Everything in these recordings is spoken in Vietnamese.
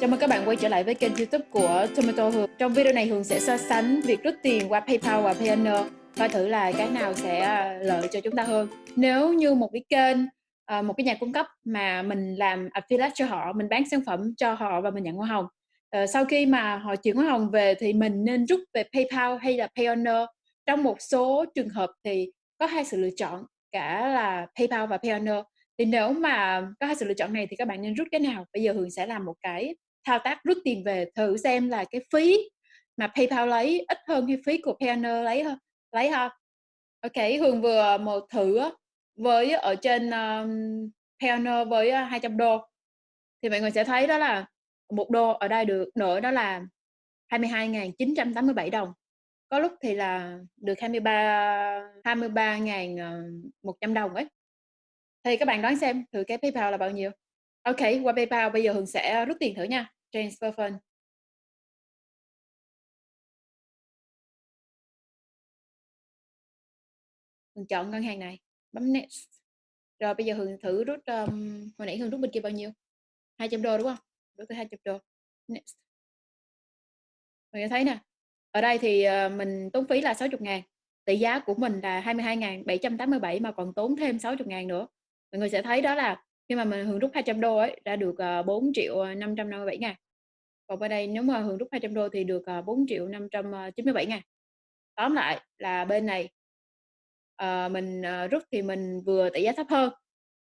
Chào mừng các bạn quay trở lại với kênh youtube của Tomato Hường. Trong video này Hường sẽ so sánh việc rút tiền qua Paypal và Payoneer Coi thử là cái nào sẽ ờ, lợi cho chúng ta hơn. Nếu như một cái kênh, ờ, một cái nhà cung cấp mà mình làm affiliate cho họ Mình bán sản phẩm cho họ và mình nhận hoa hồng ờ, Sau khi mà họ chuyển hoa hồng về thì mình nên rút về Paypal hay là Payoneer Trong một số trường hợp thì có hai sự lựa chọn cả là Paypal và Payoneer thì nếu mà có hai sự lựa chọn này thì các bạn nên rút cái nào? Bây giờ Hường sẽ làm một cái thao tác rút tiền về thử xem là cái phí mà PayPal lấy ít hơn cái phí của Payoneer lấy hơn lấy ha. Ok, Hường vừa ờ, một thử với ở trên um, Payoneer với ờ, 200 đô. Thì mọi người sẽ thấy đó là một đô ở đây được nữa đó là 22.987 đồng. Có lúc thì là được 23 23.100 ờ, đồng ấy. Thì các bạn đoán xem thử cái PayPal là bao nhiêu. Ok, qua PayPal bây giờ Hường sẽ rút tiền thử nha transfer fund Hường chọn ngân hàng này bấm next. Rồi bây giờ Hường thử rút um, hồi nãy Hường rút bên kia bao nhiêu? 200 đô đúng không? Rút tới 200 đô. Next. Hường thấy nè ở đây thì uh, mình tốn phí là 60 ngàn tỷ giá của mình là 22.787 mà còn tốn thêm 60 ngàn nữa. Mọi người sẽ thấy đó là khi mà mình Hường rút 200 đô ấy đã được ờ, uh, 4 triệu 557 ngàn còn bên đây nếu mà Hường rút 200 đô thì được ờ, 4 triệu 597 ờ, ngàn. Tóm lại là bên này uh, mình uh, rút thì mình vừa tỷ giá thấp hơn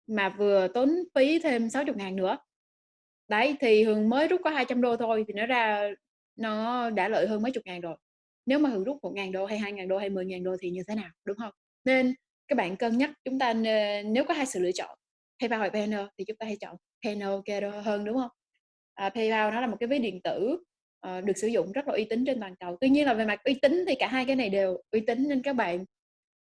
mà vừa tốn phí thêm 60 ngàn nữa. Đấy thì Hường mới rút có 200 đô thôi thì nó ra nó đã lợi hơn mấy chục ngàn rồi. Nếu mà Hường rút 1 ngàn đô hay 2 ngàn đô hay 10 ngàn đô thì như thế nào đúng không? Nên các bạn cân nhắc chúng ta nếu có hai sự lựa chọn PayPal hoặc Banner thì chúng ta hãy chọn Banner ok hơn đúng không? À, PayPal nó là một cái ví điện tử uh, được sử dụng rất là uy tín trên toàn cầu. Tuy nhiên là về mặt uy tín thì cả hai cái này đều uy tín nên các bạn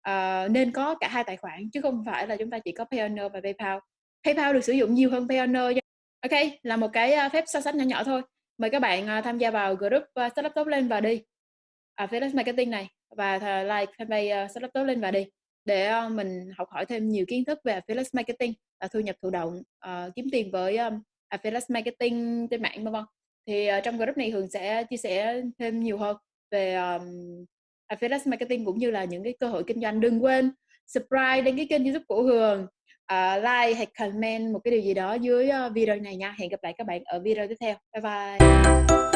uh, nên có cả hai tài khoản chứ không phải là chúng ta chỉ có Payoneer và PayPal. PayPal được sử dụng nhiều hơn Payoneer ok là một cái ờ, phép so sánh nhỏ nhỏ thôi. Mời các bạn uh, tham gia vào group uh, Startup Top lên và đi. À, Felix Marketing này và like fanpage uh, Startup Top lên và đi để uh, mình học hỏi thêm nhiều kiến thức về affiliate marketing và thu nhập thụ động uh, kiếm tiền với um, À, affiliate marketing trên mạng vân vân. Thì uh, trong group này Hường sẽ chia sẻ thêm nhiều hơn về um, à, affiliate marketing cũng như là những cái cơ hội kinh doanh. Đừng quên subscribe đến cái kênh youtube của Hường uh, like hay comment một cái điều gì đó dưới uh, video này nha. Hẹn gặp lại các bạn ở video tiếp theo. Bye bye.